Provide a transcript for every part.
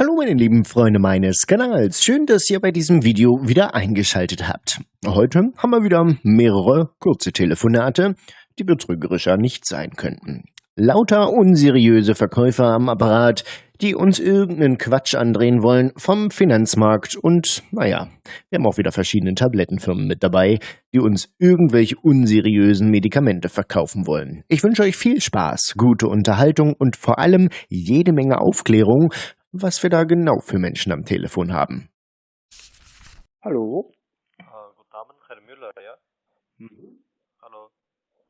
Hallo meine lieben Freunde meines Kanals, schön, dass ihr bei diesem Video wieder eingeschaltet habt. Heute haben wir wieder mehrere kurze Telefonate, die betrügerischer nicht sein könnten. Lauter unseriöse Verkäufer am Apparat, die uns irgendeinen Quatsch andrehen wollen vom Finanzmarkt und, naja, wir haben auch wieder verschiedene Tablettenfirmen mit dabei, die uns irgendwelche unseriösen Medikamente verkaufen wollen. Ich wünsche euch viel Spaß, gute Unterhaltung und vor allem jede Menge Aufklärung, was wir da genau für Menschen am Telefon haben. Hallo? Äh, guten Abend, Herr Müller, ja? Mhm. Hallo.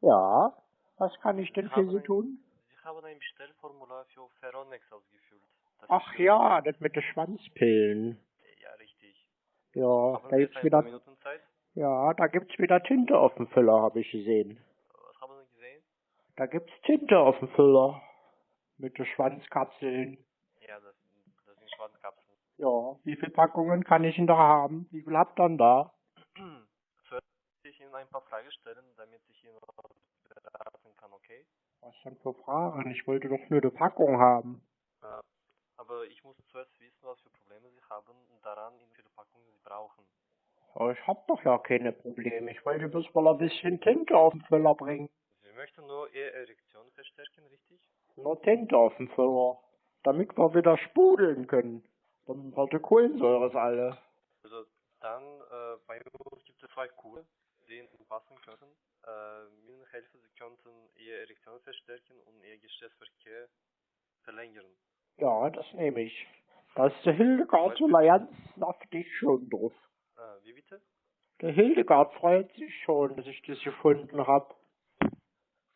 Ja, was kann ich denn Sie für Sie ein- tun? Sie haben ein Bestellformular für Ferronex ausgefüllt. Das Ach ja, das mit den Schwanzpillen. Ja, richtig. Ja, Haben da gibt's wieder, paar Minuten Zeit? ja, da gibt's wieder Tinte auf dem Füller, habe ich gesehen. Was haben Sie gesehen? Da gibt's Tinte auf dem Füller. Mit den Schwanzkapseln. Ja, das, das sind Schwanzkapseln. Ja, wie viele Packungen kann ich denn da haben? Wie viel habt ihr denn da? Zuerst ich Ihnen ein paar Fragen stellen, damit ich Ihnen beraten kann, okay? Was denn für Fragen? Ich wollte doch nur eine Packung haben. Äh, aber ich muss zuerst wissen, was für Probleme Sie haben und daran, wie viele Packungen Sie brauchen. Aber ich hab doch ja keine Probleme. Ich wollte bloß mal ein bisschen Tinte auf den Füller bringen. Sie möchten nur Ihre Erektion verstärken, richtig? Nur Tinte auf dem Füller. Damit wir wieder spudeln können. Dann die Kohlensäure alle. Also dann, äh, bei uns gibt es zwei Kuren, die Ihnen passen könnten. Äh, mit helfen, Sie könnten Ihre Erektion verstärken und Ihr Geschlechtsverkehr verlängern. Ja, das nehme ich. Da ist der Hildegard so ganz saftig schon drauf. Äh, wie bitte? Der Hildegard freut sich schon, dass ich das gefunden hab.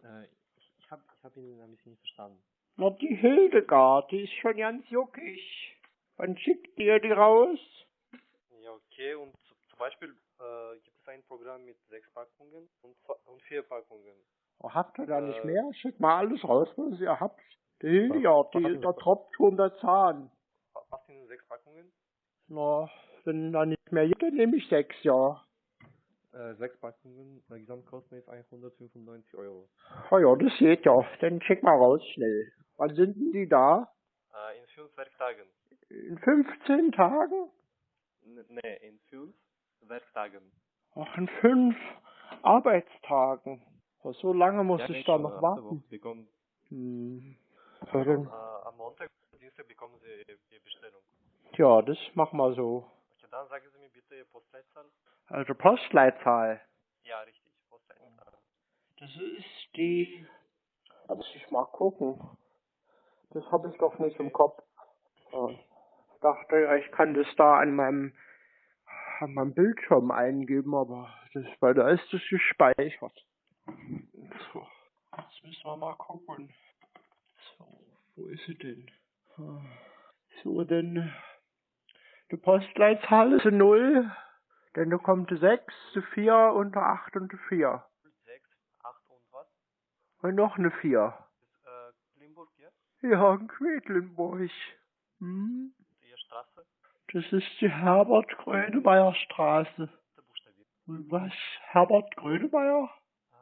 Äh, ich ich habe ich hab Ihnen ein bisschen nicht verstanden. Na, die Hildegard, die ist schon ganz juckig. Wann schickt ihr die raus? Ja, okay. Und zu, zum Beispiel äh, gibt es ein Programm mit sechs Packungen und, und vier Packungen. Oh, habt ihr da nicht Äh. mehr? Schickt mal alles raus, was ihr habt. Die Hildegard, Was die, da tropft schon der Zahn. Passt Ihnen sechs Packungen? Na, wenn da nicht mehr gibt, dann nehme ich sechs, ja. Äh, sechs Packungen, äh, Gesamtkosten ist 195 Euro. Oh ja, das geht ja. Dann schick mal raus schnell. Wann sind denn die da? Äh, in fünf Werktagen. In 15 Tagen? Nee, in fünf Werktagen. Ach, in fünf Arbeitstagen. Oh, so lange muss Ja, ich da noch warten. Bekommen, Hm. Dann, äh, am Montag, Dienstag bekommen Sie Ihre Bestellung. ja, das machen wir so. Okay, dann sagen Sie mir bitte Ihre Postleitzahl. Also Postleitzahl. Ja, richtig, Postleitzahl. Das ist die. Muss ich mal gucken. Das habe ich doch nicht im Kopf. Ja. Ich dachte, ja, ich kann das da an meinem, an meinem Bildschirm eingeben, aber das, weil da ist das gespeichert. So. Jetzt müssen wir mal gucken. So, wo ist sie denn? Ah. So, denn die Postleitzahl ist eine 0, dann da kommt eine 6, eine 4 und eine 8 und eine 4. 6, 8 und was? Und noch eine 4. Das, äh, Limburg, ja? Ja, in Quedlinburg. Hm? Das ist die Herbert-Grönemeyer Straße. Der Buchstabier. Und was? Herbert Grönemeyer? Äh,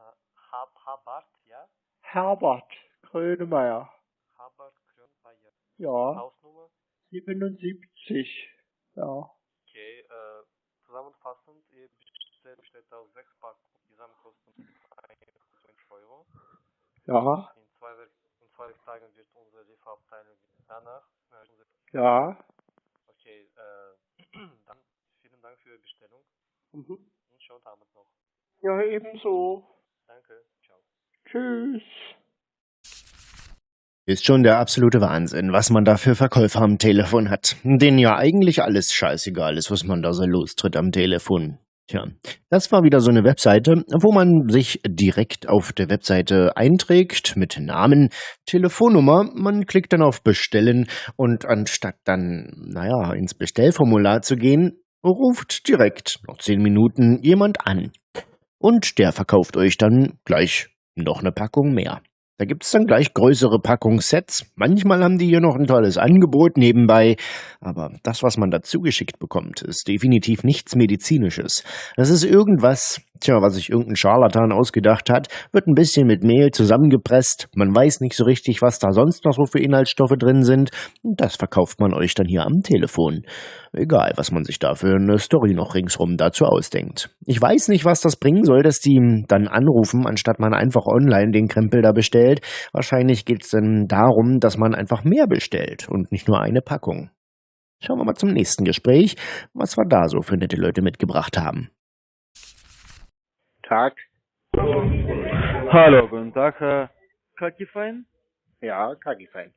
Hab, Habart, ja? Herbert Grönemeyer. Habart, Grünbayer. Ja, Hausnummer? 77. Ja. Okay, äh, zusammenfassend, Ihr Bestellung besteht aus sechs Packungen. Gesamtkosten 120 Euro. Ja, In zwei, in zwei Werktagen wird unsere Lieferabteilung danach. Äh, ja. Vielen Dank für Ihre Bestellung Mhm. und schönen Abend noch. Ja, ebenso. Danke, ciao. Tschüss. Ist schon der absolute Wahnsinn, was man da für Verkäufer am Telefon hat. Denen ja eigentlich alles scheißegal ist, was man da so lostritt am Telefon. Tja, das war wieder so eine Webseite, wo man sich direkt auf der Webseite einträgt mit Namen, Telefonnummer, man klickt dann auf Bestellen und anstatt dann, naja, ins Bestellformular zu gehen, ruft direkt nach zehn Minuten jemand an. Und der verkauft euch dann gleich noch eine Packung mehr. Da gibt's dann gleich größere Packungssets. Manchmal haben die hier noch ein tolles Angebot nebenbei. Aber das, was man dazu geschickt bekommt, ist definitiv nichts Medizinisches. Das ist irgendwas, Tja, was sich irgendein Scharlatan ausgedacht hat, wird ein bisschen mit Mehl zusammengepresst. Man weiß nicht so richtig, was da sonst noch so für Inhaltsstoffe drin sind. Das verkauft man euch dann hier am Telefon. Egal, was man sich da für eine Story noch ringsrum dazu ausdenkt. Ich weiß nicht, was das bringen soll, dass die dann anrufen, anstatt man einfach online den Krempel da bestellt. Wahrscheinlich geht's dann darum, dass man einfach mehr bestellt und nicht nur eine Packung. Schauen wir mal zum nächsten Gespräch, was wir da so für nette Leute mitgebracht haben. Tag. Hallo, guten Tag, Herr Kakifein. Ja, Kagifein.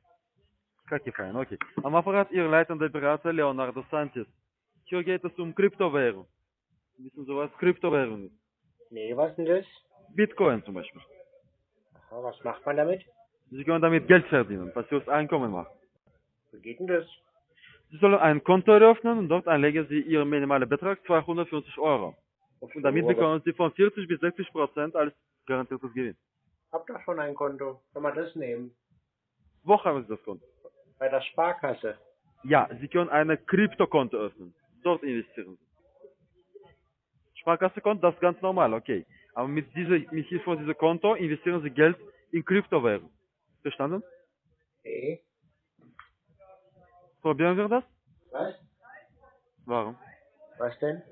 Kakifein, okay. Am Apparat Ihr leitender Berater Leonardo Sanchez. Hier geht es um Kryptowährung. Wissen Sie, was Kryptowährung ist? Nee, was denn das? Bitcoin zum Beispiel. Aha, was macht man damit? Sie können damit Geld verdienen, passives Einkommen machen. Wie geht denn das? Sie sollen ein Konto eröffnen und dort einlegen Sie Ihren minimalen Betrag 250 Euro. Und damit bekommen Sie von 40 bis 60 Prozent als garantiertes Gewinn. Hab doch schon ein Konto. Kann man das nehmen? Wo haben Sie das Konto? Bei der Sparkasse. Ja, Sie können ein Kryptokonto öffnen. Dort investieren Sie. Sparkassekonto, das ist ganz normal, okay. Aber mit, dieser, mit Hilfe von diesem Konto investieren Sie Geld in Kryptowährung. Verstanden? Nee. Probieren wir das? Was? Warum? Was denn?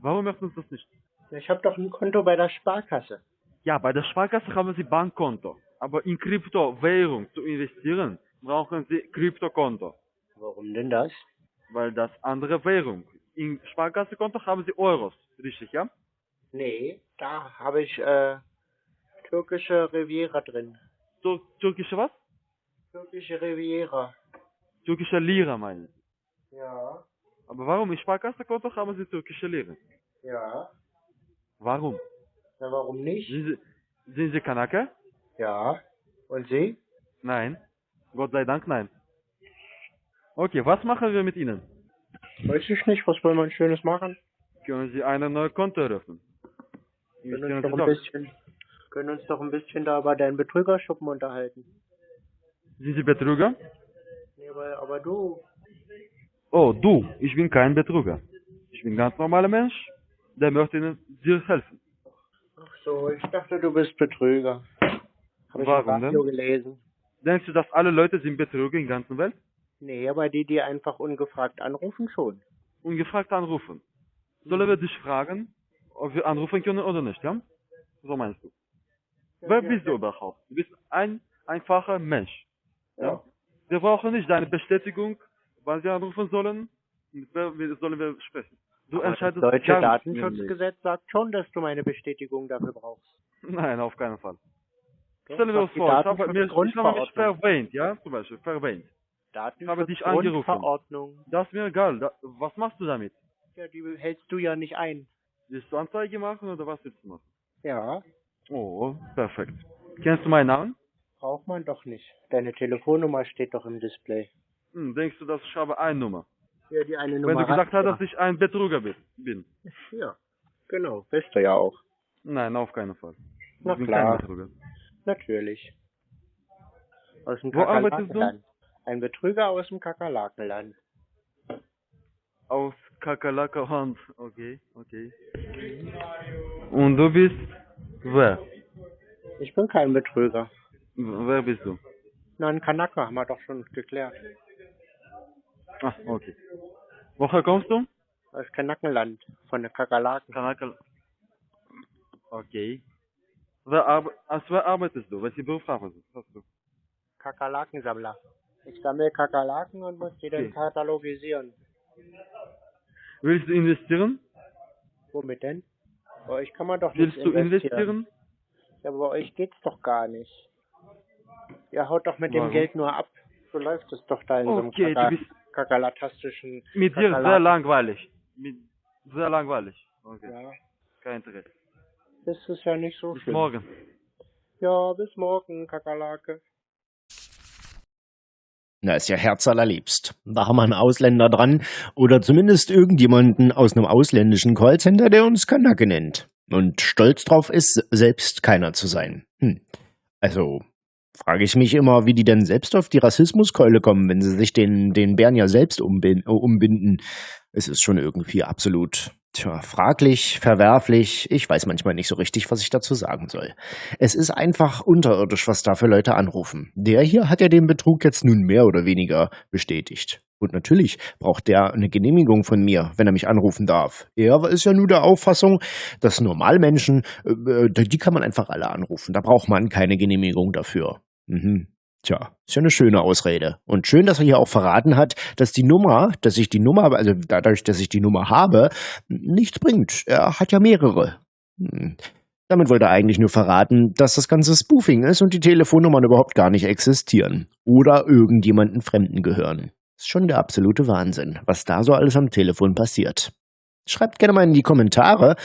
Warum möchten Sie das nicht? Ich hab doch ein Konto bei der Sparkasse. Ja, bei der Sparkasse haben Sie Bankkonto. Aber in Kryptowährung zu investieren, brauchen Sie Kryptokonto. Warum denn das? Weil das andere Währung. In Sparkassekonto haben Sie Euros. Richtig, ja? Nee, da habe ich äh, türkische Riviera drin. Tur türkische was? Türkische Riviera. Türkische Lira meinen Sie. Ja, Aber warum? In Sparkassekonto haben Sie türkische Lira. ja. Warum? Na, warum nicht? Sind Sie, sind Sie Kanake? Ja. Und Sie? Nein. Gott sei Dank nein. Okay, was machen wir mit Ihnen? Weiß ich nicht, was wollen wir Schönes machen? Können Sie ein neues Konto eröffnen? Können uns, doch ein bisschen, können uns doch ein bisschen da über deinen Betrügerschuppen unterhalten. Sind Sie Betrüger? Nee, aber, aber du, Oh, du, ich bin kein Betrüger. Ich bin ein ganz normaler Mensch, der möchte Ihnen dir helfen. ach so, ich dachte, du bist Betrüger. Hab ich Warum denn? gelesen. Denkst du, dass alle Leute sind Betrüger in der ganzen Welt? Nee, aber die, die einfach ungefragt anrufen, schon. Ungefragt anrufen. Sollen wir dich fragen, ob wir anrufen können oder nicht, ja? So meinst du. Wer bist du überhaupt? Du bist ein einfacher Mensch. Ja? Wir brauchen nicht deine Bestätigung, wann wir anrufen sollen, mit wer wir- sollen wir sprechen. Du Aber das entscheidest deutsche. Datenschutzgesetz sagt schon, dass du meine Bestätigung dafür brauchst. Nein, auf keinen Fall. Doch, Stellen wir uns vor, ich habe, mir, ich habe mich verwähnt, ja, zum Beispiel, verwähnt. habe dich angerufen. Das ist mir egal. Da, was machst du damit? Ja, die hältst du ja nicht ein. Willst du Anzeige machen oder was willst du machen? Ja, Oh, perfekt. Kennst du meinen Namen? braucht man doch nicht. Deine Telefonnummer steht doch im Display. Hm, denkst du, dass ich habe eine Nummer? Ja, die eine Nummer. Wenn du gesagt hast hast, dass ich ein Betrüger bin. bin. Ja, genau. Bist du ja auch. Nein, auf keinen Fall. Ich Na bin klar. kein Betrüger. Natürlich. Aus dem Wo arbeitest du? Kakerlakenland. Ein Betrüger aus dem Kakerlakenland. Aus Kakerlakerhand. Okay, okay. Und du bist wer? Ich bin kein Betrüger. W- Wer bist du? Na, ein Kanaka haben wir doch schon geklärt. Ah, okay. Woher kommst du? Aus Kanakenland. Von der Kakerlaken. Kanakel. Okay. Wer arbe als wer arbeitest du? Welchen Beruf hast du? Kakerlakensammler. Ich sammle Kakerlaken und muss die dann Okay. katalogisieren. Willst du investieren? Womit denn? Bei euch kann man doch nicht Willst du investieren? Ja, aber bei euch geht's doch gar nicht. Ihr haut doch mit dem Warum? Geld nur ab. So läuft es doch da in so Okay, einem du Kakalatastischen... mit dir sehr langweilig. Mit sehr langweilig. Okay. Ja, Kein Interesse. das ist ja nicht so Bis schlimm. morgen. Ja, bis morgen, Kakerlake. Na, ist ja herzallerliebst. Da haben wir einen Ausländer dran oder zumindest irgendjemanden aus einem ausländischen Callcenter, der uns Kanake nennt. Und stolz drauf ist, selbst keiner zu sein. Hm. Also, frage ich mich immer, wie die denn selbst auf die Rassismuskeule kommen, wenn sie sich den, den Bären ja selbst äh, umbinden. Es ist schon irgendwie absolut Tja, fraglich, verwerflich, ich weiß manchmal nicht so richtig, was ich dazu sagen soll. Es ist einfach unterirdisch, was da für Leute anrufen. Der hier hat ja den Betrug jetzt nun mehr oder weniger bestätigt. Und natürlich braucht der eine Genehmigung von mir, wenn er mich anrufen darf. Er ist ja nur der Auffassung, dass Normalmenschen, äh, die kann man einfach alle anrufen. Da braucht man keine Genehmigung dafür. Mhm. Tja, ist ja eine schöne Ausrede. Und schön, dass er hier auch verraten hat, dass die Nummer, dass ich die Nummer, also dadurch, dass ich die Nummer habe, nichts bringt. Er hat ja mehrere. Hm. Damit wollte er eigentlich nur verraten, dass das ganze Spoofing ist und die Telefonnummern überhaupt gar nicht existieren. Oder irgendjemanden Fremden gehören. Ist schon der absolute Wahnsinn, was da so alles am Telefon passiert. Schreibt gerne mal in die Kommentare,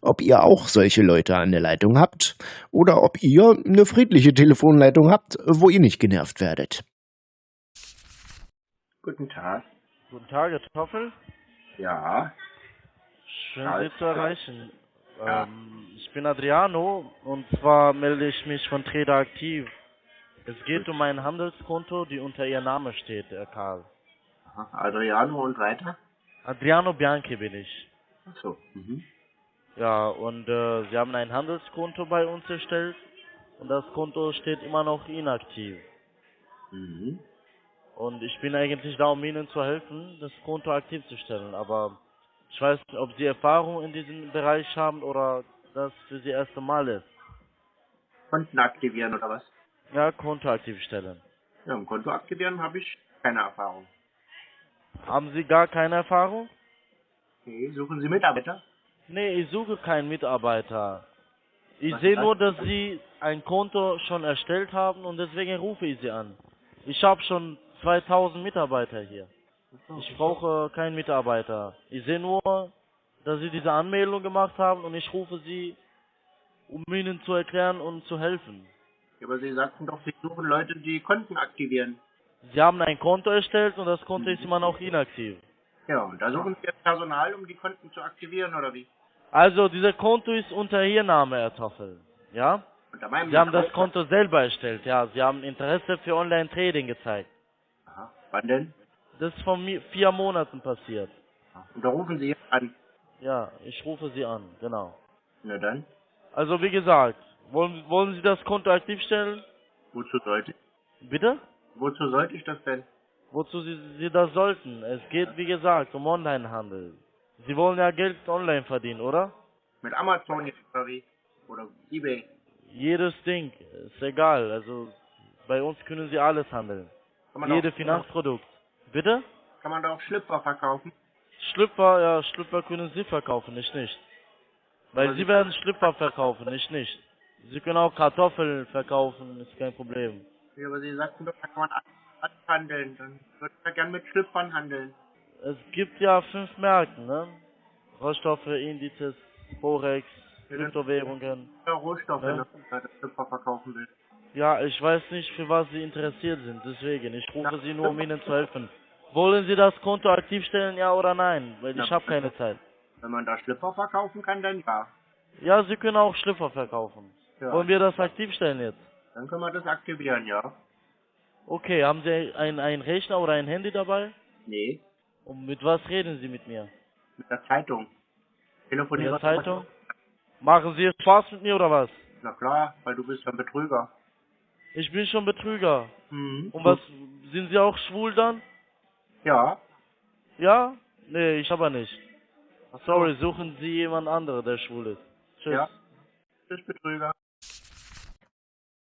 ob ihr auch solche Leute an der Leitung habt oder ob ihr eine friedliche Telefonleitung habt, wo ihr nicht genervt werdet. Guten Tag. Guten Tag, Herr Toffel. Ja. Schön, Sie zu erreichen. Ja. Ähm, ich bin Adriano und zwar melde ich mich von Trader Aktiv. Es geht um ein Handelskonto, die unter Ihr Name steht, Herr Karl. Aha, Adriano und weiter? Adriano Bianchi bin ich. Ach so. Mhm. Ja, und äh, Sie haben ein Handelskonto bei uns erstellt und das Konto steht immer noch inaktiv. Mhm. Und ich bin eigentlich da, um Ihnen zu helfen, das Konto aktiv zu stellen. Aber ich weiß nicht, ob Sie Erfahrung in diesem Bereich haben oder das für Sie erste Mal ist. Konten aktivieren oder was? Ja, Konto aktiv stellen. Ja, im Konto aktivieren habe ich keine Erfahrung. Haben Sie gar keine Erfahrung? Okay, suchen Sie Mitarbeiter? Nee, ich suche keinen Mitarbeiter. Ich Was sehe nur, das? dass Sie ein Konto schon erstellt haben und deswegen rufe ich Sie an. Ich habe schon 2000 Mitarbeiter hier. Ich brauche keinen Mitarbeiter. Ich sehe nur, dass Sie diese Anmeldung gemacht haben und ich rufe Sie, um Ihnen zu erklären und zu helfen. Ja, aber Sie sagten doch, Sie suchen Leute, die Konten aktivieren. Sie haben ein Konto erstellt und das Konto ist immer noch inaktiv. Ja, und da suchen Sie jetzt Personal, um die Konten zu aktivieren oder wie? Also, dieser Konto ist unter Ihr Name, Herr Toffel. Ja? Unter meinem Sie haben das? Konto selber erstellt, ja. Sie haben Interesse für Online-Trading gezeigt. Aha. Wann denn? Das ist vor vier Monaten passiert. Und da rufen Sie jetzt an. Ja, ich rufe Sie an, genau. Na dann, Also, wie gesagt, wollen, wollen Sie das Konto aktiv stellen? wozu sollte ich? Bitte? Wozu sollte ich das denn? Wozu Sie, Sie das sollten? Es geht, wie gesagt, um Online-Handel. Sie wollen ja Geld online verdienen, oder? Mit Amazon jetzt oder wie? Oder Ebay? Jedes Ding, ist egal. Also, bei uns können Sie alles handeln. Jedes Finanzprodukt. Bitte? Kann man da auch Schlüpfer verkaufen? Schlüpfer, ja, Schlüpfer können Sie verkaufen, ich nicht. Weil Aber Sie- werden Schlüpfer verkaufen, ich nicht. Sie können auch Kartoffeln verkaufen, ist kein Problem. Ja, aber Sie sagten doch, da kann man handeln. Dann würde ich ja gern mit Schlüpfern handeln. Es gibt ja fünf Märkte, ne? Rohstoffe, Indizes, Forex, Ja, Kryptowährungen. Ja, Rohstoffe, Ja. ne? wenn ich Schlüpfer verkaufen will. Ja, ich weiß nicht, für was Sie interessiert sind, deswegen. Ich rufe Sie nur, um Ihnen zu helfen. Wollen Sie das Konto aktiv stellen, ja oder nein? Weil ich Ja. habe keine Zeit. Wenn man da Schlüpfer verkaufen kann, dann ja. Ja, Sie können auch Schlüpfer verkaufen. ja. Wollen wir das aktiv stellen jetzt? Dann können wir das aktivieren, ja. Okay, haben Sie ein, ein Rechner oder ein Handy dabei? Nee, Und mit was reden Sie mit mir? mit der Zeitung. Mit Telefonieren. der Zeitung? Machen Sie Spaß mit mir oder was? Na klar, weil du bist ja ein Betrüger. Ich bin schon Betrüger. Mhm. Und was, sind Sie auch schwul dann? Ja. Ja? Nee, ich aber nicht. Sorry, suchen Sie jemand anderen, der schwul ist. Tschüss. Ja. Bist Betrüger.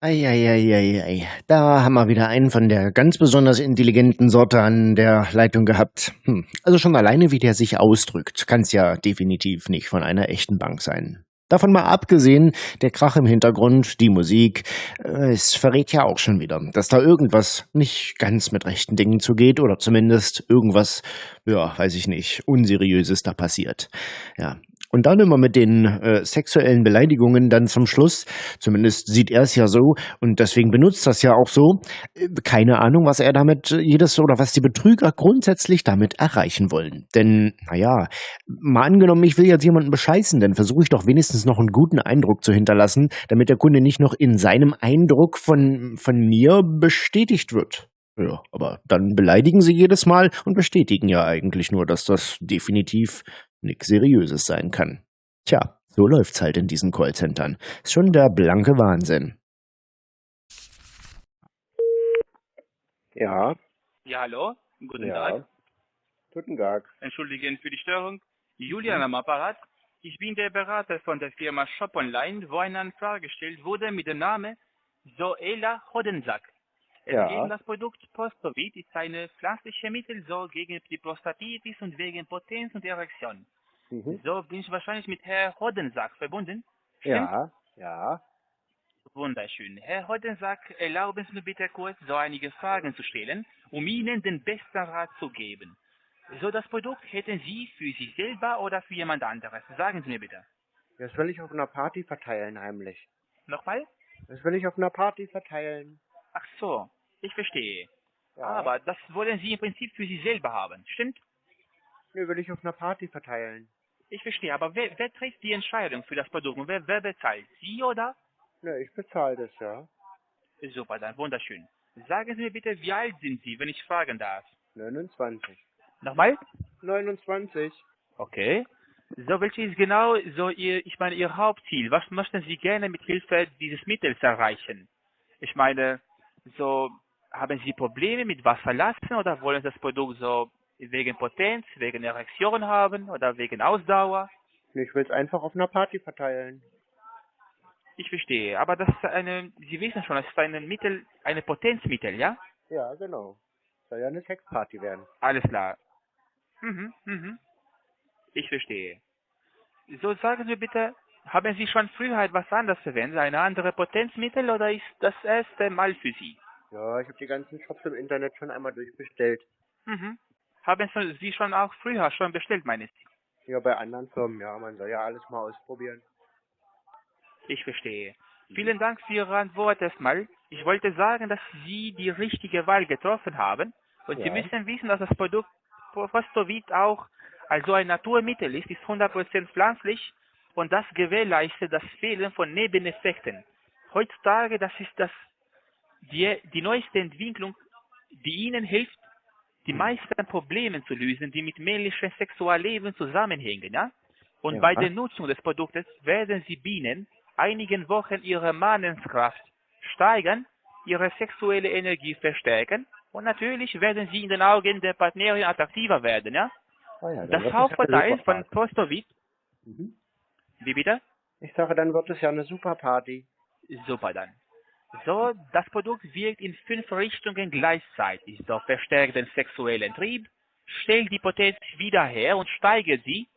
Eieieiei, da haben wir wieder einen von der ganz besonders intelligenten Sorte an der Leitung gehabt. Hm. Also schon alleine, wie der sich ausdrückt, kann es ja definitiv nicht von einer echten Bank sein. Davon mal abgesehen, der Krach im Hintergrund, die Musik, äh, es verrät ja auch schon wieder, dass da irgendwas nicht ganz mit rechten Dingen zugeht oder zumindest irgendwas, ja, weiß ich nicht, unseriöses da passiert. Ja. Und dann immer mit den äh, sexuellen Beleidigungen dann zum Schluss, zumindest sieht er es ja so und deswegen benutzt das ja auch so. Äh, Keine Ahnung, was er damit äh, jedes oder was die Betrüger grundsätzlich damit erreichen wollen. Denn, naja, mal angenommen, ich will jetzt jemanden bescheißen, dann versuche ich doch wenigstens noch einen guten Eindruck zu hinterlassen, damit der Kunde nicht noch in seinem Eindruck von, von mir bestätigt wird. Ja, aber dann beleidigen sie jedes Mal und bestätigen ja eigentlich nur, dass das definitiv nix Seriöses sein kann. Tja, so läuft's halt in diesen Callcentern. Ist schon der blanke Wahnsinn. Ja, Ja, hallo? Guten ja. Tag. Guten Tag. Entschuldigen für die Störung. Julian am Apparat. Ich bin der Berater von der Firma Shop Online, wo eine Anfrage gestellt wurde mit dem Namen Zoela Hodensack. Ja. um das Produkt Prostovit, ist eine pflanzliche Mittel so gegen die Prostatitis und wegen Potenz und Erektion. Mhm. So bin ich wahrscheinlich mit Herr Hodensack verbunden. Ja, ja. Wunderschön. Herr Hodensack, erlauben Sie mir bitte kurz so einige Fragen zu stellen, um Ihnen den besten Rat zu geben. So, das Produkt hätten Sie für sich selber oder für jemand anderes? Sagen Sie mir bitte. Das will ich auf einer Party verteilen, heimlich. Nochmal? Das will ich auf einer Party verteilen. Ach so, ich verstehe. Ja. Aber das wollen Sie im Prinzip für sich selber haben, stimmt? Nee, will ich auf einer Party verteilen. Ich verstehe, aber wer, wer trägt die Entscheidung für das Produkt und wer, wer bezahlt? Sie oder? Ne, ich bezahle das, ja. Super, dann wunderschön. Sagen Sie mir bitte, wie alt sind Sie, wenn ich fragen darf? 29. Nochmal? 29. Okay. So, welches ist genau so Ihr, ich meine, Ihr Hauptziel? Was möchten Sie gerne mit Hilfe dieses Mittels erreichen? Ich meine, so, haben Sie Probleme mit Wasserlassen oder wollen Sie das Produkt so wegen Potenz, wegen Erektion haben oder wegen Ausdauer? Ich will es einfach auf einer Party verteilen. Ich verstehe, aber das ist eine, Sie wissen schon, das ist ein Mittel, eine Potenzmittel, ja? Ja, genau. Soll ja eine Sexparty werden. Alles klar. Mhm, mhm. Ich verstehe. So, sagen Sie bitte, haben Sie schon früher etwas anderes verwendet, eine andere Potenzmittel oder ist das erste Mal für Sie? Ja, ich habe die ganzen Shops im Internet schon einmal durchbestellt. Mhm. Haben Sie schon auch früher schon bestellt, meine Sie? Ja, bei anderen Firmen, ja. Man soll ja alles mal ausprobieren. Ich verstehe. Vielen Dank für Ihre Antwort erstmal. Ich wollte sagen, dass Sie die richtige Wahl getroffen haben. Und Sie Ja. müssen wissen, dass das Produkt Prostovit auch also ein Naturmittel ist, ist 100% pflanzlich und das gewährleistet das Fehlen von Nebeneffekten. Heutzutage, das ist das, die, die neueste Entwicklung, die Ihnen hilft, die meisten Probleme zu lösen, die mit männlichem Sexualleben zusammenhängen. Ja? Und Ja. bei der Nutzung des Produktes werden Sie binnen einigen Wochen Ihre Manneskraft steigern, Ihre sexuelle Energie verstärken und natürlich werden Sie in den Augen der Partnerin attraktiver werden. Ja? Ah ja, Das ja eine von Party. Mhm. wie bitte? Ich sage, dann wird es ja eine super Party. Super dann. So, das Produkt wirkt in fünf Richtungen gleichzeitig. So verstärkt den sexuellen Trieb, stellt die Potenz wieder her und steigert sie,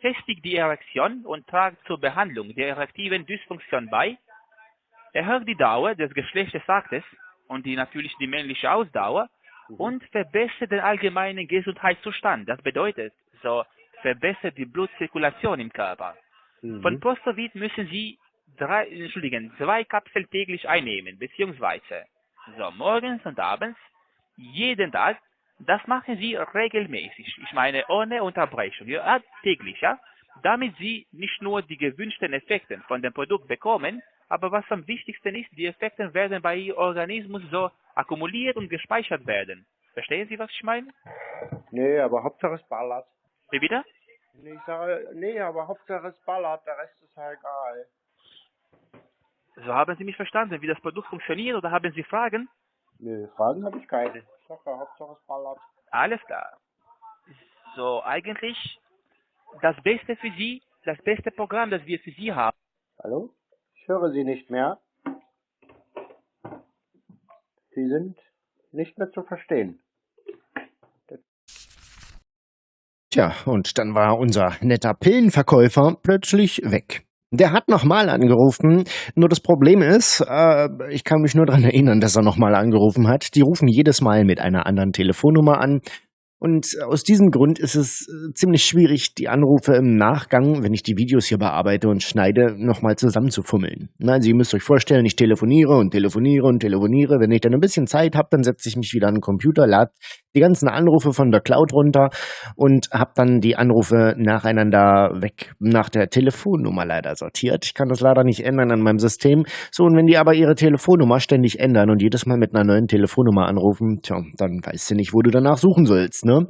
festigt die Erektion und trägt zur Behandlung der erektiven Dysfunktion bei, erhöht die Dauer des Geschlechtsaktes und die natürlich die männliche Ausdauer und verbessert den allgemeinen Gesundheitszustand. Das bedeutet, so verbessert die Blutzirkulation im Körper. Mhm. Von Prostovit müssen Sie drei, entschuldigen, zwei Kapseln täglich einnehmen, beziehungsweise so morgens und abends, jeden Tag. Das machen Sie regelmäßig. Ich meine ohne Unterbrechung, ja, täglich, ja. Damit Sie nicht nur die gewünschten Effekte von dem Produkt bekommen, aber was am wichtigsten ist, die Effekte werden bei Ihrem Organismus so akkumuliert und gespeichert werden. Verstehen Sie, was ich meine? Nee, aber Hauptsache es ballert. Wie bitte? Nee, ich sage, nee, aber Hauptsache es ballert, der Rest ist ja egal. So haben Sie mich verstanden, wie das Produkt funktioniert oder haben Sie Fragen? Nee, Fragen habe ich keine. Ja, Hauptsache es ballert. Alles klar. So, eigentlich das Beste für Sie, das beste Programm, das wir für Sie haben. Hallo? Ich höre Sie nicht mehr. Sie sind nicht mehr zu verstehen. Tja, und dann war unser netter Pillenverkäufer plötzlich weg. Der hat nochmal angerufen, nur das Problem ist, äh, ich kann mich nur dran erinnern, dass er nochmal angerufen hat. Die rufen jedes Mal mit einer anderen Telefonnummer an. Und aus diesem Grund ist es äh, ziemlich schwierig, die Anrufe im Nachgang, wenn ich die Videos hier bearbeite und schneide, nochmal zusammenzufummeln. Na, also ihr müsst euch vorstellen, ich telefoniere und telefoniere und telefoniere. Wenn ich dann ein bisschen Zeit habe, dann setze ich mich wieder an den Computer, lade die ganzen Anrufe von der Cloud runter und habe dann die Anrufe nacheinander weg nach der Telefonnummer leider sortiert. Ich kann das leider nicht ändern an meinem System. So, und wenn die aber ihre Telefonnummer ständig ändern und jedes Mal mit einer neuen Telefonnummer anrufen, tja, dann weißt du nicht, wo du danach suchen sollst, ne?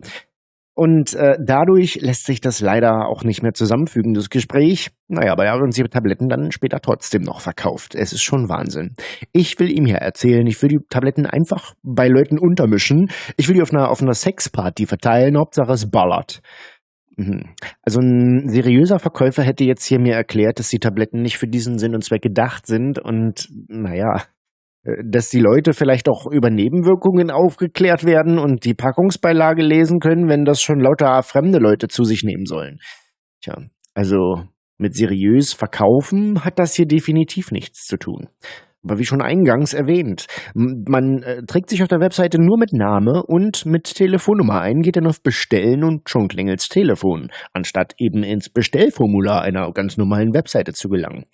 Und äh, dadurch lässt sich das leider auch nicht mehr zusammenfügen, das Gespräch. Naja, aber er hat uns die Tabletten dann später trotzdem noch verkauft. Es ist schon Wahnsinn. Ich will ihm hier erzählen, ich will die Tabletten einfach bei Leuten untermischen. Ich will die auf einer, auf einer Sexparty verteilen, Hauptsache es ballert. Mhm. Also ein seriöser Verkäufer hätte jetzt hier mir erklärt, dass die Tabletten nicht für diesen Sinn und Zweck gedacht sind und naja, dass die Leute vielleicht auch über Nebenwirkungen aufgeklärt werden und die Packungsbeilage lesen können, wenn das schon lauter fremde Leute zu sich nehmen sollen. Tja, also mit seriös verkaufen hat das hier definitiv nichts zu tun. Aber wie schon eingangs erwähnt, man äh, trägt sich auf der Webseite nur mit Name und mit Telefonnummer ein, geht dann auf Bestellen und schon klingelt's Telefon, anstatt eben ins Bestellformular einer ganz normalen Webseite zu gelangen.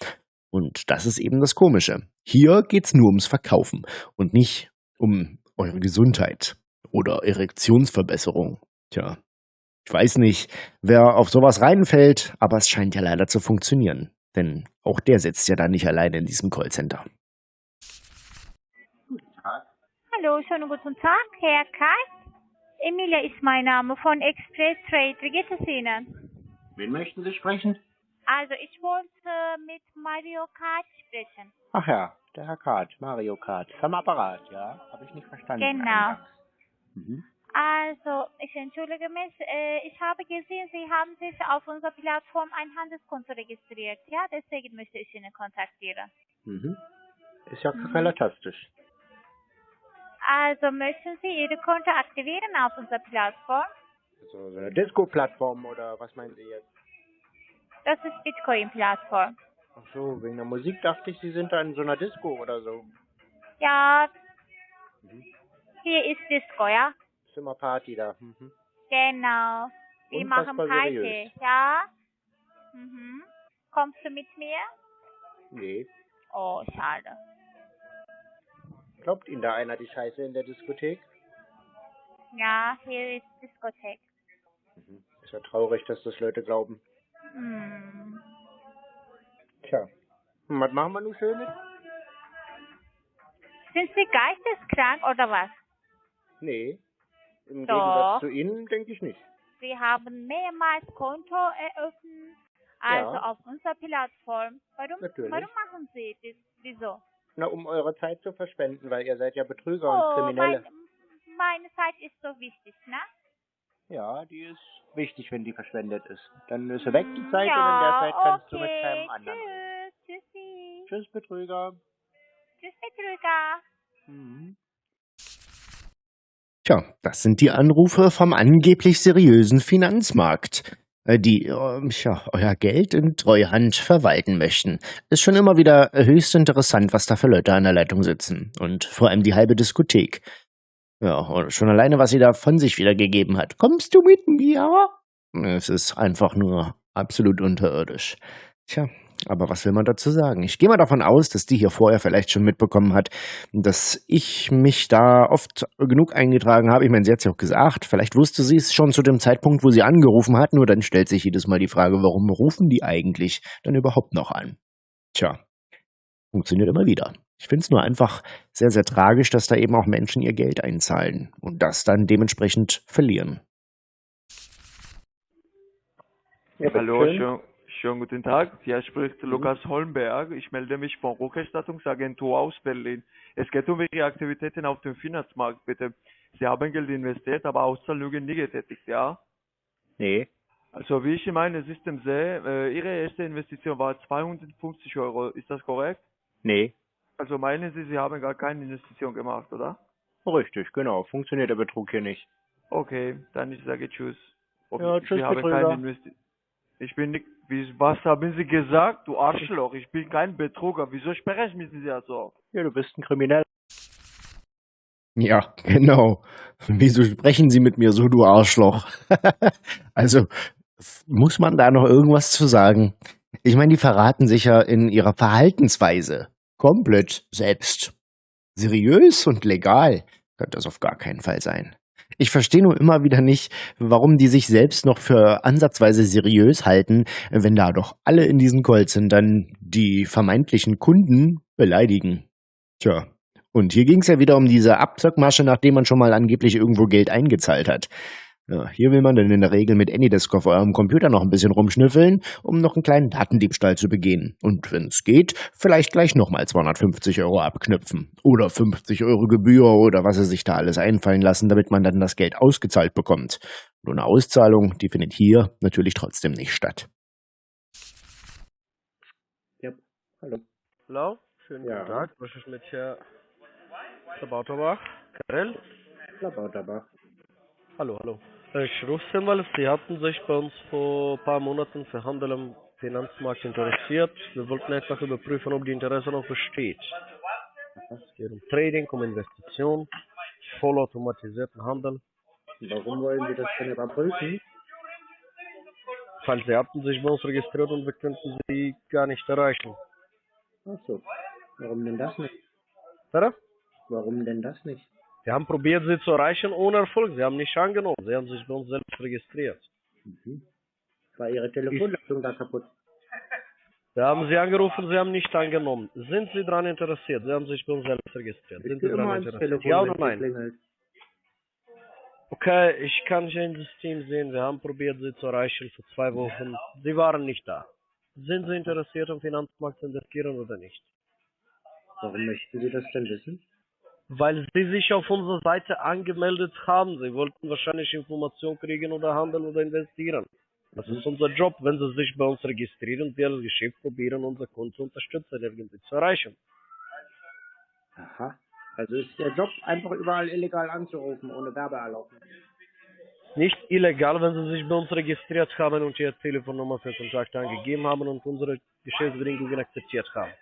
Und das ist eben das Komische. Hier geht's nur ums Verkaufen und nicht um eure Gesundheit oder Erektionsverbesserung. Tja, ich weiß nicht, wer auf sowas reinfällt, aber es scheint ja leider zu funktionieren. Denn auch der sitzt ja da nicht alleine in diesem Callcenter. Hallo, schönen guten Tag, Herr Kai. Emilia ist mein Name von Express Trade. Wie geht es Ihnen? Wen möchten Sie sprechen? Also, ich wollte mit Mario Kart sprechen. Ach ja, der Herr Kart, Mario Kart. Am Apparat, ja? Habe ich nicht verstanden. Genau. Mhm. Also, ich entschuldige mich, äh, ich habe gesehen, Sie haben sich auf unserer Plattform ein Handelskonto registriert. Ja, deswegen möchte ich Ihnen kontaktieren. Mhm. Ist ja Mhm. relatistisch. Also, möchten Sie Ihre Konto aktivieren auf unserer Plattform? Also so eine Disco-Plattform oder was meinen Sie jetzt? Das ist Bitcoin-Plattform. Ach so, wegen der Musik dachte ich, Sie sind da in so einer Disco oder so. Ja, Mhm. hier ist Disco, ja? Zimmerparty da. Mhm. Genau. Wir machen Party, seriös. ja? Mhm. Kommst du mit mir? Nee. Oh, schade. Glaubt Ihnen da einer die Scheiße in der Diskothek? Ja, hier ist Diskothek. Mhm. Ist ja traurig, dass das Leute glauben. Hm. Tja. Und was machen wir nun Schönes? Sind Sie geisteskrank oder was? Nee. Im Doch. Gegensatz zu Ihnen denke ich nicht. Sie haben mehrmals Konto eröffnet, also Ja. auf unserer Plattform. Warum, Natürlich. warum machen Sie das? Wieso? Na, um eure Zeit zu verschwenden, weil ihr seid ja Betrüger oh, und Kriminelle. mein, meine Zeit ist so wichtig, ne? Ja, die ist wichtig, wenn die verschwendet ist. Dann ist sie weg, die Zeit, und in der ja, Zeit kannst du okay. mit keinem anderen reden. Tschüss, tschüssi. Tschüss, Betrüger. Tschüss, Betrüger. Mhm. Tja, das sind die Anrufe vom angeblich seriösen Finanzmarkt, äh, die äh, ja, euer Geld in Treuhand verwalten möchten. Ist schon immer wieder höchst interessant, was da für Leute an der Leitung sitzen. Und vor allem die halbe Diskothek. Ja, schon alleine, was sie da von sich wiedergegeben hat. Kommst du mit mir? Es ist einfach nur absolut unterirdisch. Tja, aber was will man dazu sagen? Ich gehe mal davon aus, dass die hier vorher vielleicht schon mitbekommen hat, dass ich mich da oft genug eingetragen habe. Ich meine, sie hat es ja auch gesagt. Vielleicht wusste sie es schon zu dem Zeitpunkt, wo sie angerufen hat. Nur dann stellt sich jedes Mal die Frage, warum rufen die eigentlich dann überhaupt noch an? Tja, funktioniert immer wieder. Ich finde es nur einfach sehr, sehr tragisch, dass da eben auch Menschen ihr Geld einzahlen und das dann dementsprechend verlieren. Ja, Hallo, schön, schönen guten Tag. Hier spricht Lukas Holmberg. Ich melde mich von Rückerstattungsagentur aus Berlin. Es geht um Ihre Aktivitäten auf dem Finanzmarkt, bitte. Sie haben Geld investiert, aber Auszahlungen nie getätigt, ja? Nee. Also wie ich in meinem System sehe, äh, Ihre erste Investition war 250 Euro. Ist das korrekt? Nee. Also meinen Sie, Sie haben gar keine Investition gemacht, oder? Richtig, genau. Funktioniert der Betrug hier nicht. Okay, dann ich sage Tschüss. Ja, tschüss, ich habe keine Investition. Ich bin nicht, wie, was haben Sie gesagt, du Arschloch? Ich bin kein Betrüger. Wieso sprechen Sie ja so? Ja, du bist ein Krimineller. Ja, genau. Wieso sprechen Sie mit mir so, du Arschloch? also, muss man da noch irgendwas zu sagen? Ich meine, die verraten sich ja in ihrer Verhaltensweise komplett selbst. Seriös und legal kann das auf gar keinen Fall sein. Ich verstehe nur immer wieder nicht, warum die sich selbst noch für ansatzweise seriös halten, wenn da doch alle in diesen Callcentern die vermeintlichen Kunden beleidigen. Tja, und hier ging es ja wieder um diese Abzockmasche, nachdem man schon mal angeblich irgendwo Geld eingezahlt hat. Ja, hier will man dann in der Regel mit AnyDesk auf eurem Computer noch ein bisschen rumschnüffeln, um noch einen kleinen Datendiebstahl zu begehen. Und wenn es geht, vielleicht gleich nochmal 250 Euro abknüpfen. Oder 50 Euro Gebühr oder was sie sich da alles einfallen lassen, damit man dann das Geld ausgezahlt bekommt. Nur eine Auszahlung, die findet hier natürlich trotzdem nicht statt. Ja, hallo. Hallo, schönen Ja. guten Tag. Was ist mit Herr Labauterbach? Karel? Labauterbach. Hallo, hallo. Ich rufe Sie mal, Sie hatten sich bei uns vor ein paar Monaten für Handel am Finanzmarkt interessiert. Wir wollten einfach überprüfen, ob die Interesse noch besteht. Es geht um Trading, um Investition, vollautomatisierten Handel. Warum wollen Sie das denn überprüfen? Weil Sie hatten sich bei uns registriert und wir könnten Sie gar nicht erreichen. Ach so. Warum denn das nicht? Bitte? Warum denn das nicht? Wir haben probiert, Sie zu erreichen ohne Erfolg. Sie haben nicht angenommen. Sie haben sich bei uns selbst registriert. Mhm. War Ihre Telefonleitung da kaputt? Wir haben Sie angerufen, Sie haben nicht angenommen. Sind Sie daran interessiert? Sie haben sich bei uns selbst registriert. Sind Sie daran interessiert? Telefon, Ja oder nein? Okay, ich kann hier im System sehen, wir haben probiert, Sie zu erreichen vor zwei Wochen. Sie waren nicht da. Sind Sie interessiert, am Finanzmarkt zu investieren oder nicht? Warum möchten Sie das denn wissen? Weil Sie sich auf unserer Seite angemeldet haben. Sie wollten wahrscheinlich Informationen kriegen oder handeln oder investieren. Das ist unser Job, wenn Sie sich bei uns registrieren, wir als Geschäft probieren, unser Kunden zu unterstützen, irgendwie zu erreichen. Aha. Also ist Ihr Job einfach überall illegal anzurufen, ohne Werbeerlaubnis. Nicht illegal, wenn Sie sich bei uns registriert haben und Ihre Telefonnummer für Kontakt angegeben haben und unsere Geschäftsbedingungen akzeptiert haben.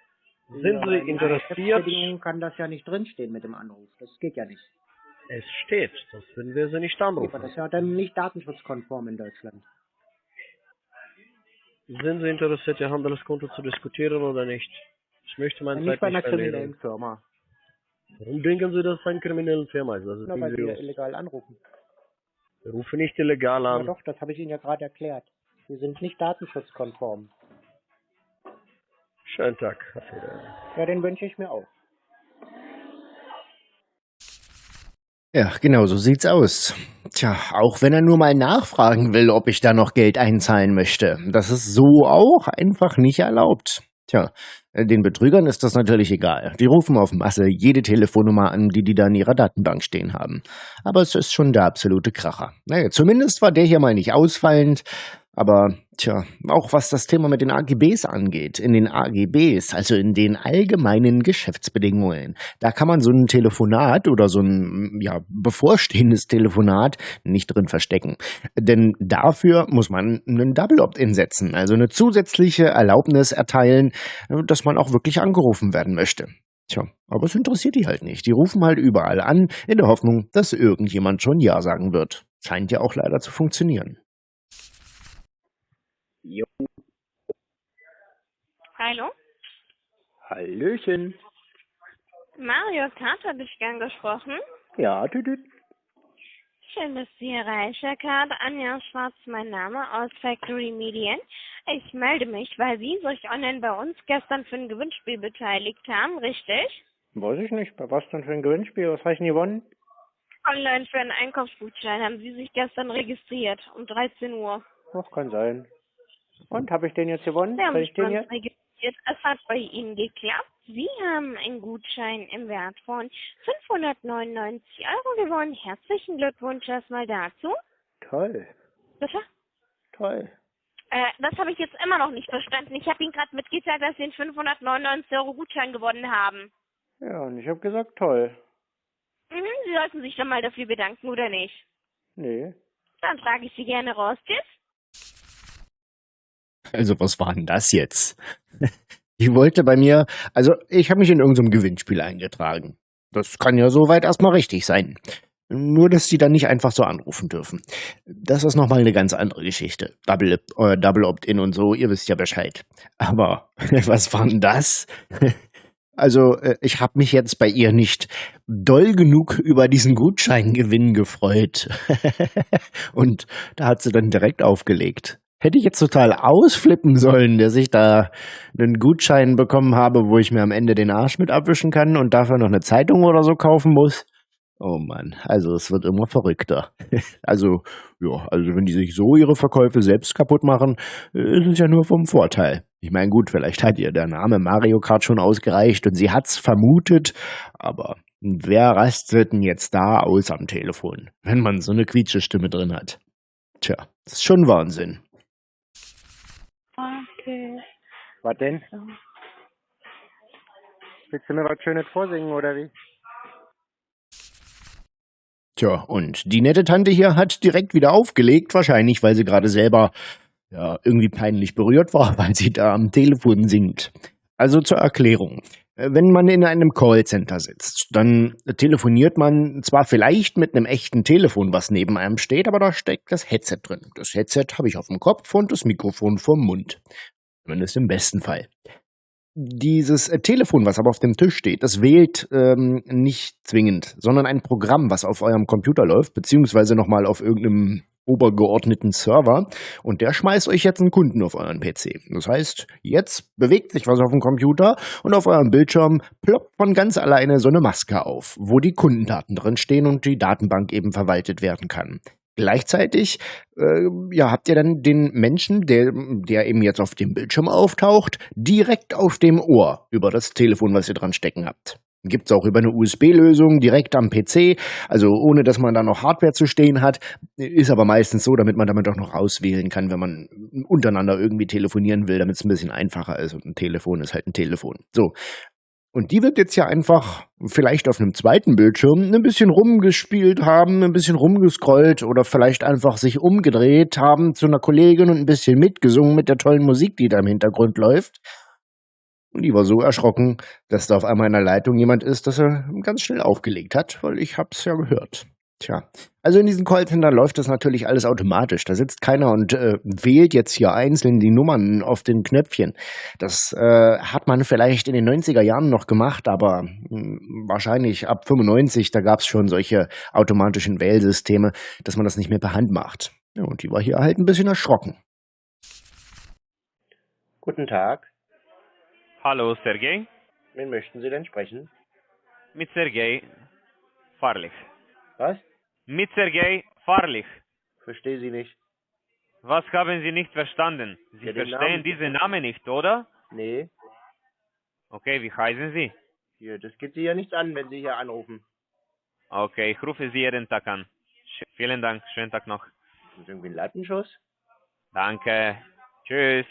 Sind aber Sie in interessiert? Geschäftsbedingungen kann das ja nicht drinstehen mit dem Anruf. Das geht ja nicht. Es steht, sonst würden wir Sie nicht Aber anrufen. das ist ja dann nicht datenschutzkonform in Deutschland. Sind Sie interessiert, Ihr Handelskonto zu diskutieren oder nicht? Ich möchte meine Nicht Zeit bei nicht einer kriminellen verlieren. Firma. Warum denken Sie, dass es eine kriminelle Firma ist? Das ist Nur weil Sie illegal anrufen. Wir rufen nicht illegal an. doch, das habe ich Ihnen ja gerade erklärt. Sie sind nicht datenschutzkonform. Schönen Tag. Ja, den wünsche ich mir auch. Ja, genau so sieht's aus. Tja, auch wenn er nur mal nachfragen will, ob ich da noch Geld einzahlen möchte. Das ist so auch einfach nicht erlaubt. Tja, den Betrügern ist das natürlich egal. Die rufen auf Masse jede Telefonnummer an, die die da in ihrer Datenbank stehen haben. Aber es ist schon der absolute Kracher. Naja, zumindest war der hier mal nicht ausfallend. Aber tja, auch was das Thema mit den AGBs angeht, in den AGBs, also in den allgemeinen Geschäftsbedingungen, da kann man so ein Telefonat oder so ein ja, bevorstehendes Telefonat nicht drin verstecken. Denn dafür muss man einen Double Opt-in setzen, also eine zusätzliche Erlaubnis erteilen, dass man auch wirklich angerufen werden möchte. Tja, aber es interessiert die halt nicht. Die rufen halt überall an, in der Hoffnung, dass irgendjemand schon Ja sagen wird. Scheint ja auch leider zu funktionieren. Jo. Hallo? Hallöchen. Mario Kart habe ich gern gesprochen. Ja, tütüt. Schön, dass Sie erreichen, Herr Kart. Anja Schwarz, mein Name, aus Factory Medien. Ich melde mich, weil Sie sich online bei uns gestern für ein Gewinnspiel beteiligt haben, richtig? Weiß ich nicht. Bei was denn für ein Gewinnspiel? Was habe ich denn gewonnen? Online für einen Einkaufsgutschein haben Sie sich gestern registriert, um 13 Uhr. Ach, kann sein. Und, habe ich den jetzt gewonnen? Sie haben ich den jetzt? registriert. Es hat bei Ihnen geklappt. Sie haben einen Gutschein im Wert von 599 Euro gewonnen. Herzlichen Glückwunsch erstmal dazu. Toll. Bitte? Toll. Äh, das habe ich jetzt immer noch nicht verstanden. Ich habe Ihnen gerade mitgeteilt, dass Sie einen 599 Euro Gutschein gewonnen haben. Ja, und ich habe gesagt toll. Mhm, Sie sollten sich dann mal dafür bedanken, oder nicht? Nee. Dann trage ich Sie gerne raus. Tschüss. Also was war denn das jetzt? Die wollte bei mir, also ich habe mich in irgendeinem Gewinnspiel eingetragen. Das kann ja soweit erstmal richtig sein. Nur, dass die dann nicht einfach so anrufen dürfen. Das ist nochmal eine ganz andere Geschichte. Double, äh, Double Opt-in und so, ihr wisst ja Bescheid. Aber was war denn das? Also, äh, ich habe mich jetzt bei ihr nicht doll genug über diesen Gutscheingewinn gefreut. und da hat sie dann direkt aufgelegt. Hätte ich jetzt total ausflippen sollen, dass ich da einen Gutschein bekommen habe, wo ich mir am Ende den Arsch mit abwischen kann und dafür noch eine Zeitung oder so kaufen muss? Oh Mann, also es wird immer verrückter. Also, ja, also wenn die sich so ihre Verkäufe selbst kaputt machen, ist es ja nur vom Vorteil. Ich meine, gut, vielleicht hat ihr der Name Mario Kart schon ausgereicht und sie hat's vermutet, aber wer rastet denn jetzt da aus am Telefon, wenn man so eine quietsche Stimme drin hat? Tja, das ist schon Wahnsinn. Okay. Was denn? Willst du mir was Schönes vorsingen oder wie? Tja, und die nette Tante hier hat direkt wieder aufgelegt, wahrscheinlich, weil sie gerade selber ja, irgendwie peinlich berührt war, weil sie da am Telefon singt. Also zur Erklärung. Wenn man in einem Callcenter sitzt, dann telefoniert man zwar vielleicht mit einem echten Telefon, was neben einem steht, aber da steckt das Headset drin. Das Headset habe ich auf dem Kopf und das Mikrofon vorm Mund. Zumindest im besten Fall. Dieses äh, Telefon, was aber auf dem Tisch steht, das wählt ähm, nicht zwingend, sondern ein Programm, was auf eurem Computer läuft, beziehungsweise nochmal auf irgendeinem obergeordneten Server und der schmeißt euch jetzt einen Kunden auf euren PC. Das heißt, jetzt bewegt sich was auf dem Computer und auf eurem Bildschirm ploppt von ganz alleine so eine Maske auf, wo die Kundendaten drin stehen und die Datenbank eben verwaltet werden kann. Gleichzeitig äh, ja, habt ihr dann den Menschen, der, der eben jetzt auf dem Bildschirm auftaucht, direkt auf dem Ohr über das Telefon, was ihr dran stecken habt. Gibt's auch über eine USB-Lösung direkt am PC, also ohne dass man da noch Hardware zu stehen hat. Ist aber meistens so, damit man damit auch noch auswählen kann, wenn man untereinander irgendwie telefonieren will, damit es ein bisschen einfacher ist. Und ein Telefon ist halt ein Telefon. So. Und die wird jetzt ja einfach vielleicht auf einem zweiten Bildschirm ein bisschen rumgespielt haben, ein bisschen rumgescrollt oder vielleicht einfach sich umgedreht haben zu einer Kollegin und ein bisschen mitgesungen mit der tollen Musik, die da im Hintergrund läuft. Und die war so erschrocken, dass da auf einmal in der Leitung jemand ist, dass er ganz schnell aufgelegt hat, weil ich hab's ja gehört. Tja, also in diesen Callcentern läuft das natürlich alles automatisch. Da sitzt keiner und äh, wählt jetzt hier einzeln die Nummern auf den Knöpfchen. Das äh, hat man vielleicht in den 90er Jahren noch gemacht, aber mh, hm, wahrscheinlich ab 95, da gab's schon solche automatischen Wählsysteme, dass man das nicht mehr per Hand macht. Ja, und die war hier halt ein bisschen erschrocken. Guten Tag. Hallo, Sergej. Wen möchten Sie denn sprechen? Mit Sergej. Fahrlich. Was? Mit Sergej. Fahrlich. Verstehe Sie nicht. Was haben Sie nicht verstanden? Sie Ja, verstehen Namen- diesen Namen nicht, oder? Nee, Okay, wie heißen Sie? hier, das geht Sie ja nichts an, wenn Sie hier anrufen. Okay, ich rufe Sie jeden Tag an. Sch vielen Dank, schönen Tag noch. Das ist irgendwie ein Lattenschuss. Danke. Tschüss.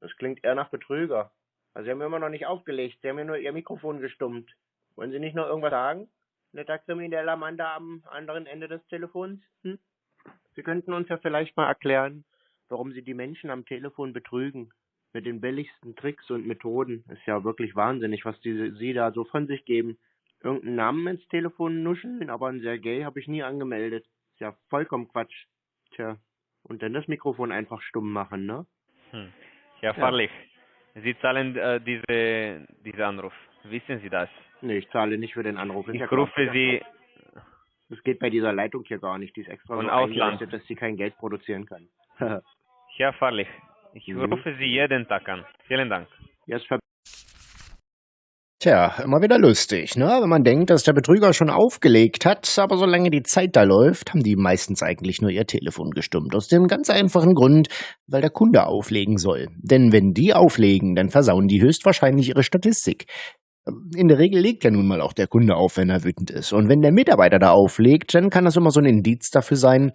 Das klingt eher nach Betrüger. Also Sie haben immer noch nicht aufgelegt. Sie haben ja nur Ihr Mikrofon gestummt. Wollen Sie nicht noch irgendwas sagen? Netter krimineller Mann da am anderen Ende des Telefons? Hm? Sie könnten uns ja vielleicht mal erklären, warum Sie die Menschen am Telefon betrügen. Mit den billigsten Tricks und Methoden. Ist ja wirklich wahnsinnig, was die, Sie da so von sich geben. Irgendeinen Namen ins Telefon nuscheln, aber einen Sergei habe ich nie angemeldet. Ist ja vollkommen Quatsch. Tja. Und dann das Mikrofon einfach stumm machen, ne? Hm. Herr Fahrlich, Sie zahlen äh, diese, diesen Anruf. Wissen Sie das? Nee, ich zahle nicht für den Anruf. Ich ja klar. rufe Sie Das geht bei dieser Leitung hier gar nicht. Die ist extra Von so Ausland. eingerichtet, dass sie kein Geld produzieren kann. Herr Fahrlich, ich Mhm. rufe Sie jeden Tag an. Vielen Dank. ja, ver Tja, immer wieder lustig, ne? Wenn man denkt, dass der Betrüger schon aufgelegt hat, aber solange die Zeit da läuft, haben die meistens eigentlich nur ihr Telefon gestummt. Aus dem ganz einfachen Grund, weil der Kunde auflegen soll. Denn wenn die auflegen, dann versauen die höchstwahrscheinlich ihre Statistik. In der Regel legt ja nun mal auch der Kunde auf, wenn er wütend ist. Und wenn der Mitarbeiter da auflegt, dann kann das immer so ein Indiz dafür sein,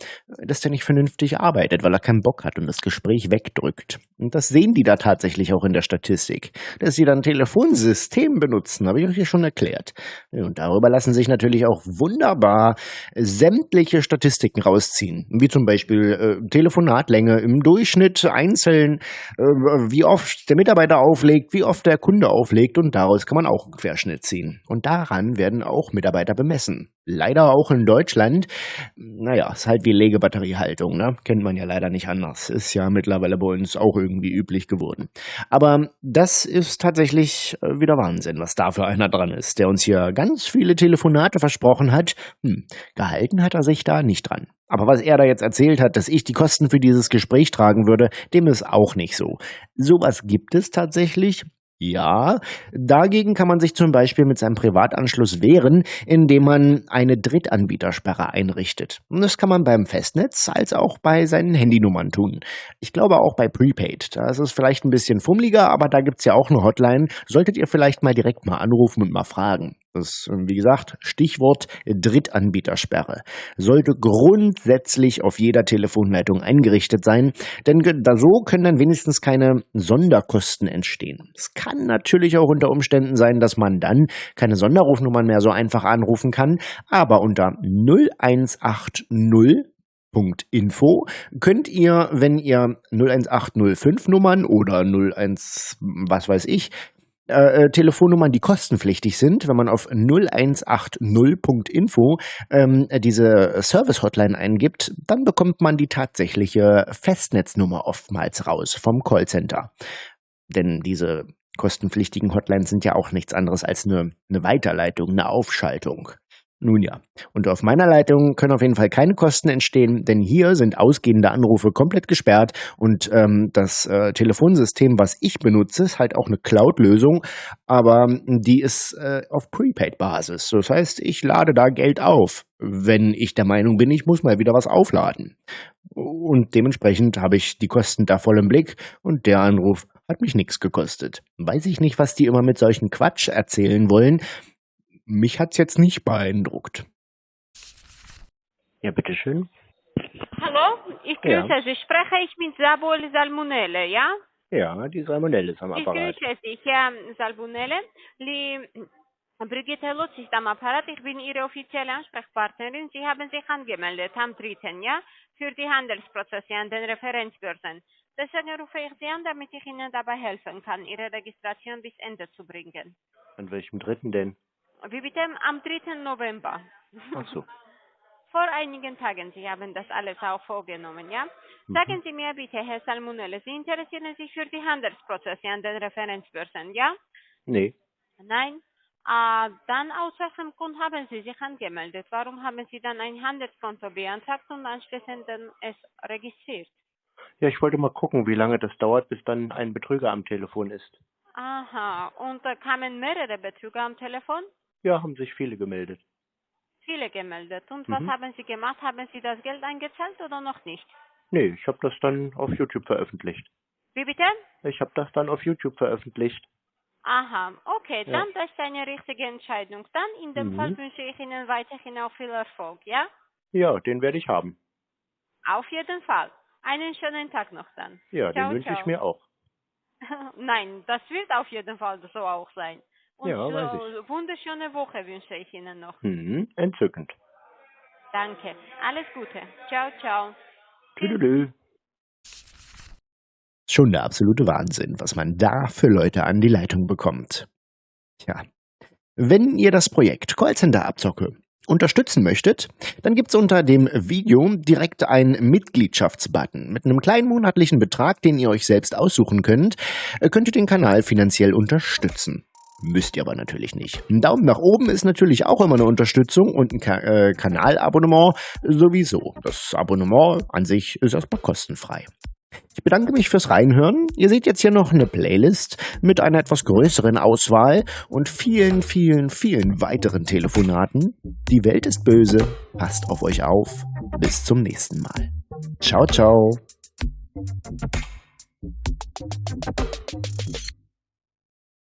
dass der nicht vernünftig arbeitet, weil er keinen Bock hat und das Gespräch wegdrückt. Und das sehen die da tatsächlich auch in der Statistik. Dass sie dann Telefonsystem benutzen, habe ich euch ja schon erklärt. Und darüber lassen sich natürlich auch wunderbar sämtliche Statistiken rausziehen. Wie zum Beispiel äh, Telefonatlänge im Durchschnitt einzeln, äh, wie oft der Mitarbeiter auflegt, wie oft der Kunde auflegt und daraus kann man auch einen Querschnitt ziehen. Und daran werden auch Mitarbeiter bemessen. Leider auch in Deutschland. Naja, ist halt wie Legebatteriehaltung, ne? Kennt man ja leider nicht anders. Ist ja mittlerweile bei uns auch irgendwie üblich geworden. Aber das ist tatsächlich äh, wieder Wahnsinn, was da für einer dran ist, der uns hier ganz viele Telefonate versprochen hat. Hm, gehalten hat er sich da nicht dran. Aber was er da jetzt erzählt hat, dass ich die Kosten für dieses Gespräch tragen würde, dem ist auch nicht so. Sowas gibt es tatsächlich. Ja, dagegen kann man sich zum Beispiel mit seinem Privatanschluss wehren, indem man eine Drittanbietersperre einrichtet. Und das kann man beim Festnetz als auch bei seinen Handynummern tun. Ich glaube auch bei Prepaid. Da ist es vielleicht ein bisschen fummeliger, aber da gibt's ja auch eine Hotline. Solltet ihr vielleicht mal direkt mal anrufen und mal fragen. Das ist, wie gesagt, Stichwort Drittanbietersperre. Sollte grundsätzlich auf jeder Telefonleitung eingerichtet sein, denn da so können dann wenigstens keine Sonderkosten entstehen. Es kann natürlich auch unter Umständen sein, dass man dann keine Sonderrufnummern mehr so einfach anrufen kann, aber unter 0180 Info könnt ihr, wenn ihr 01805 Nummern oder 01 was weiß ich äh, Telefonnummern, die kostenpflichtig sind, wenn man auf 0180.info ähm, diese Service-Hotline eingibt, dann bekommt man die tatsächliche Festnetznummer oftmals raus vom Callcenter. Denn diese kostenpflichtigen Hotlines sind ja auch nichts anderes als eine, eine Weiterleitung, eine Aufschaltung. Nun ja, und auf meiner Leitung können auf jeden Fall keine Kosten entstehen, denn hier sind ausgehende Anrufe komplett gesperrt und ähm, das äh, Telefonsystem, was ich benutze, ist halt auch eine Cloud-Lösung, aber die ist äh, auf Prepaid-Basis. Das heißt, ich lade da Geld auf, wenn ich der Meinung bin, ich muss mal wieder was aufladen. Und dementsprechend habe ich die Kosten da voll im Blick und der Anruf hat mich nichts gekostet. Weiß ich nicht, was die immer mit solchen Quatsch erzählen wollen. Mich hat's jetzt nicht beeindruckt. Ja, bitteschön. Hallo, ich Ja. grüße Sie. Spreche ich mit Sabol Salmonelle, ja? Ja, die Salmonelle ist am Ich Apparat. grüße Sie, Herr Salmonelle. Die Brigitte Lutz ist am Apparat. Ich bin Ihre offizielle Ansprechpartnerin. Sie haben sich angemeldet am 3. Ja? Für die Handelsprozesse an den Referenzbörsen. Deswegen rufe ich Sie an, damit ich Ihnen dabei helfen kann, Ihre Registration bis Ende zu bringen. An welchem dritten denn? Wie bitte? Am 3. November. Ach so. Vor einigen Tagen, Sie haben das alles auch vorgenommen, ja? Mhm. Sagen Sie mir bitte, Herr Salmonelle, Sie interessieren sich für die Handelsprozesse an den Referenzbörsen, ja? Nee. Nein? Ah, dann aus welchem Grund haben Sie sich angemeldet? Warum haben Sie dann ein Handelskonto beantragt und anschließend dann es registriert? Ja, ich wollte mal gucken, wie lange das dauert, bis dann ein Betrüger am Telefon ist. Aha, und da kamen mehrere Betrüger am Telefon? Ja, haben sich viele gemeldet. Viele gemeldet. Und was Mhm. haben Sie gemacht? Haben Sie das Geld eingezahlt oder noch nicht? Nee, ich habe das dann auf YouTube veröffentlicht. Wie bitte? Ich habe das dann auf YouTube veröffentlicht. Aha, okay, Ja. dann das ist eine richtige Entscheidung. Dann in dem Mhm. Fall wünsche ich Ihnen weiterhin auch viel Erfolg, ja? Ja, den werde ich haben. Auf jeden Fall. Einen schönen Tag noch dann. Ja, Ciao, den wünsche ich mir auch. Nein, das wird auf jeden Fall so auch sein. Und Ja, weiß so wunderschöne Woche wünsche ich Ihnen noch. Hm, entzückend. Danke. Alles Gute. Ciao, ciao. Tüdelü. Schon der absolute Wahnsinn, was man da für Leute an die Leitung bekommt. Tja. Wenn ihr das Projekt Callcenter Abzocke unterstützen möchtet, dann gibt's unter dem Video direkt einen Mitgliedschaftsbutton. Mit einem kleinen monatlichen Betrag, den ihr euch selbst aussuchen könnt, äh, könnt ihr den Kanal finanziell unterstützen. Müsst ihr aber natürlich nicht. Ein Daumen nach oben ist natürlich auch immer eine Unterstützung und ein Ka äh, Kanalabonnement sowieso. Das Abonnement an sich ist erstmal kostenfrei. Ich bedanke mich fürs Reinhören. Ihr seht jetzt hier noch eine Playlist mit einer etwas größeren Auswahl und vielen, vielen, vielen weiteren Telefonaten. Die Welt ist böse. Passt auf euch auf. Bis zum nächsten Mal. Ciao, ciao.